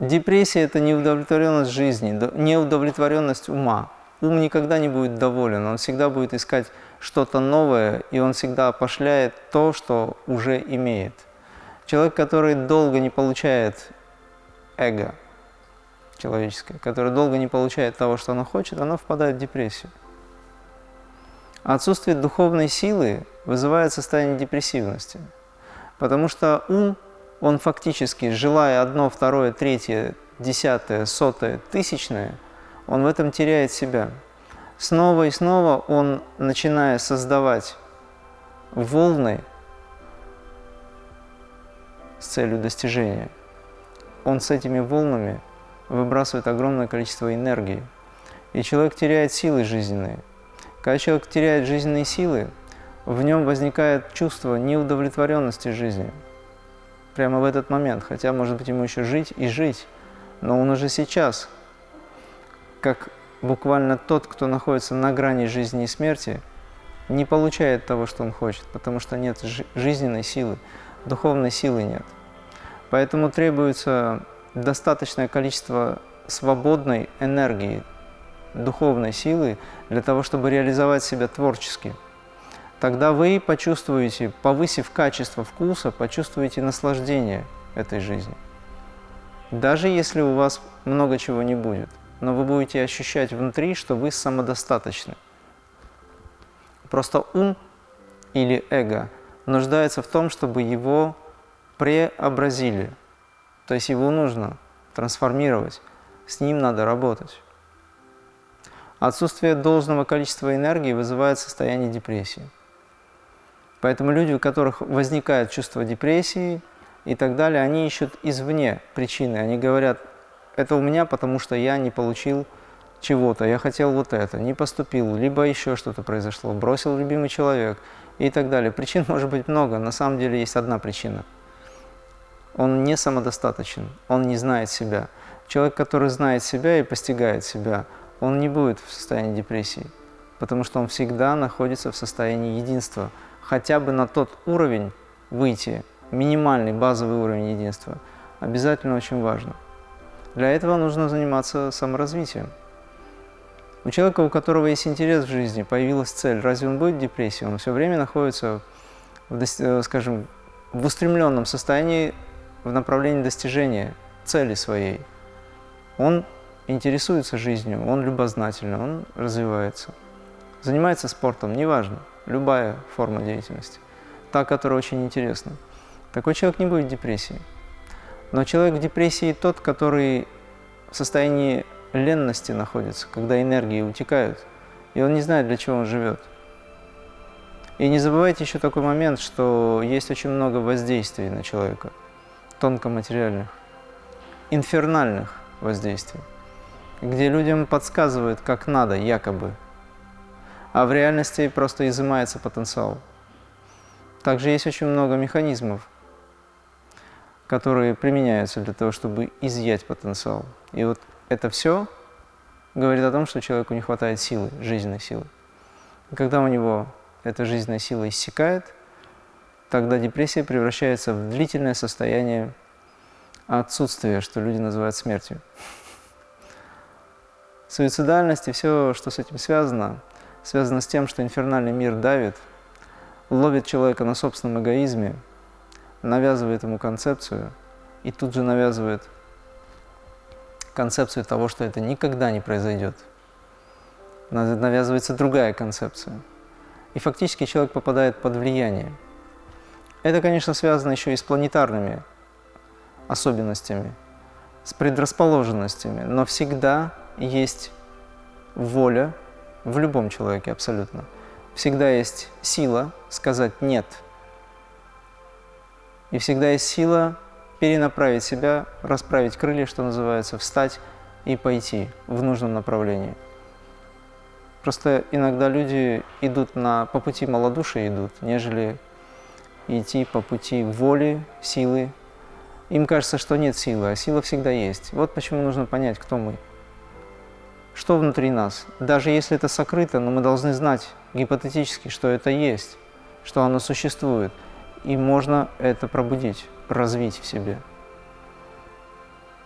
Депрессия – это неудовлетворенность жизни, неудовлетворенность ума. Ум никогда не будет доволен, он всегда будет искать что-то новое, и он всегда опошляет то, что уже имеет. Человек, который долго не получает эго человеческое, который долго не получает того, что оно хочет, оно впадает в депрессию. Отсутствие духовной силы вызывает состояние депрессивности, потому что ум он фактически, желая одно, второе, третье, десятое, сотое, тысячное, он в этом теряет себя. Снова и снова он, начиная создавать волны с целью достижения, он с этими волнами выбрасывает огромное количество энергии. И человек теряет силы жизненные. Когда человек теряет жизненные силы, в нем возникает чувство неудовлетворенности жизнью прямо в этот момент. Хотя, может быть, ему еще жить и жить, но он уже сейчас, как буквально тот, кто находится на грани жизни и смерти, не получает того, что он хочет, потому что нет жизненной силы, духовной силы нет. Поэтому требуется достаточное количество свободной энергии, духовной силы для того, чтобы реализовать себя творчески – тогда вы почувствуете, повысив качество вкуса, почувствуете наслаждение этой жизни. Даже если у вас много чего не будет, но вы будете ощущать внутри, что вы самодостаточны. Просто ум или эго нуждается в том, чтобы его преобразили. То есть его нужно трансформировать, с ним надо работать. Отсутствие должного количества энергии вызывает состояние депрессии. Поэтому люди, у которых возникает чувство депрессии и так далее, они ищут извне причины. Они говорят, это у меня, потому что я не получил чего-то, я хотел вот это, не поступил, либо еще что-то произошло, бросил любимый человек и так далее. Причин может быть много, на самом деле есть одна причина. Он не самодостаточен, он не знает себя. Человек, который знает себя и постигает себя, он не будет в состоянии депрессии, потому что он всегда находится в состоянии единства – хотя бы на тот уровень выйти, минимальный базовый уровень единства, обязательно очень важно. Для этого нужно заниматься саморазвитием. У человека, у которого есть интерес в жизни, появилась цель, разве он будет в депрессии? Он все время находится, в, э, скажем, в устремленном состоянии в направлении достижения цели своей. Он интересуется жизнью, он любознательный, он развивается. Занимается спортом, неважно любая форма деятельности, та, которая очень интересна. Такой человек не будет в депрессии. Но человек в депрессии тот, который в состоянии ленности находится, когда энергии утекают, и он не знает, для чего он живет. И не забывайте еще такой момент, что есть очень много воздействий на человека, тонкоматериальных, инфернальных воздействий, где людям подсказывают, как надо, якобы – а в реальности просто изымается потенциал. Также есть очень много механизмов, которые применяются для того, чтобы изъять потенциал. И вот это все говорит о том, что человеку не хватает силы, жизненной силы. И когда у него эта жизненная сила иссякает, тогда депрессия превращается в длительное состояние отсутствия, что люди называют смертью. Суицидальность и все, что с этим связано – связано с тем, что инфернальный мир давит, ловит человека на собственном эгоизме, навязывает ему концепцию и тут же навязывает концепцию того, что это никогда не произойдет. Навязывается другая концепция. И фактически человек попадает под влияние. Это, конечно, связано еще и с планетарными особенностями, с предрасположенностями, но всегда есть воля в любом человеке абсолютно. Всегда есть сила сказать «нет». И всегда есть сила перенаправить себя, расправить крылья, что называется, встать и пойти в нужном направлении. Просто иногда люди идут на, по пути малодушия идут, нежели идти по пути воли, силы. Им кажется, что нет силы, а сила всегда есть. Вот почему нужно понять, кто мы что внутри нас. Даже если это сокрыто, но мы должны знать гипотетически, что это есть, что оно существует. И можно это пробудить, развить в себе.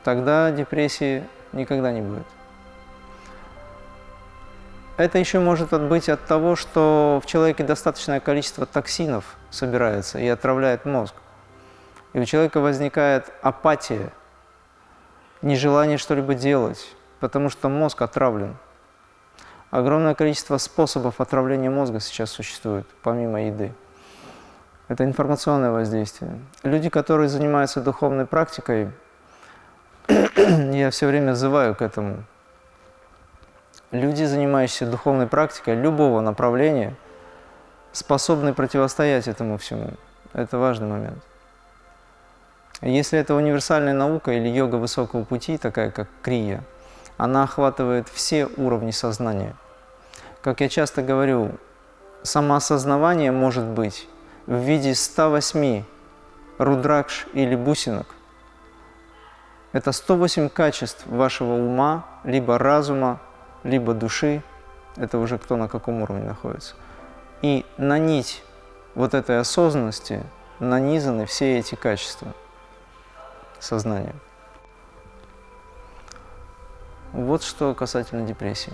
тогда депрессии никогда не будет. Это еще может быть от того, что в человеке достаточное количество токсинов собирается и отравляет мозг. И у человека возникает апатия, нежелание что-либо делать, потому что мозг отравлен. Огромное количество способов отравления мозга сейчас существует, помимо еды. Это информационное воздействие. Люди, которые занимаются духовной практикой, я все время взываю к этому. Люди, занимающиеся духовной практикой любого направления, способны противостоять этому всему. Это важный момент. Если это универсальная наука или йога высокого пути, такая как крия, она охватывает все уровни сознания. Как я часто говорю, самоосознавание может быть в виде 108 рудракш или бусинок. Это 108 качеств вашего ума, либо разума, либо души. Это уже кто на каком уровне находится. И на нить вот этой осознанности нанизаны все эти качества сознания. Вот что касательно депрессии.